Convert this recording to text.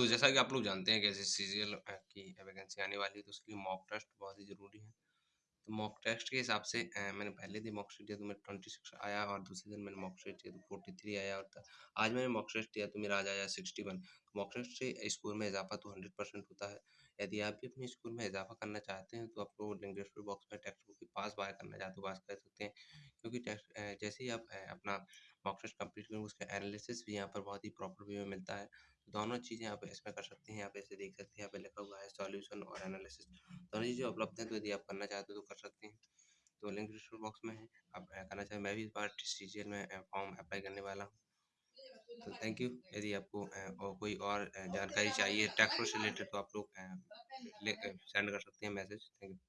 तो जैसा कि आप लोग जानते हैं कि ऐसे सीरियल की वैकेंसी आने वाली है तो उसके लिए मॉक टेस्ट बहुत ही ज़रूरी है। तो मॉक टेस्ट के हिसाब से मैंने पहले दिन मॉक टेस्ट दिया तो मेरा ट्वेंटी सिक्स आया और दूसरे दिन मैंने मॉक टेस्ट दिया तो फोर्टी थ्री आया और आज मैंने मॉक टेस्ट दिया तो मेरा आज आया सिक्सटी वन। मॉक टेस्ट से स्कोर में इजाफा तो हंड्रेड परसेंट होता है। यदि आप भी अपने स्कूल में इजाफा करना चाहते हैं तो आप लोग लिंक डिस्क्रिप्शन बॉक्स में टेक्स्ट बुक की पास बाय करना चाहते हो पास कर सकते हैं। क्योंकि टेस्ट जैसे ही आप अपना मॉक टेस्ट कंप्लीट करेंगे, उसका एनालिसिस भी यहाँ पर बहुत ही प्रॉपर वे में मिलता है। दोनों चीज़ें आप इसमें कर सकते हैं यहाँ पे ऐसे देख सकते हैं, यहाँ पे लिखा हुआ है सॉल्यूशन और एनालिसिस दोनों चीज़ें उपलब्ध हैं तो यदि आप करना चाहते हो तो कर सकते हैं। तो लिंक डिस्क्रिप्शन बॉक्स में है, आप करना चाहें, मैं भी इस बार सी में फॉर्म अप्लाई करने वाला हूँ। तो थैंक यू यदि आपको और कोई और जानकारी चाहिए टैक्स से रिलेटेड तो आप लोग सेंड कर सकते हैं मैसेज थैंक यू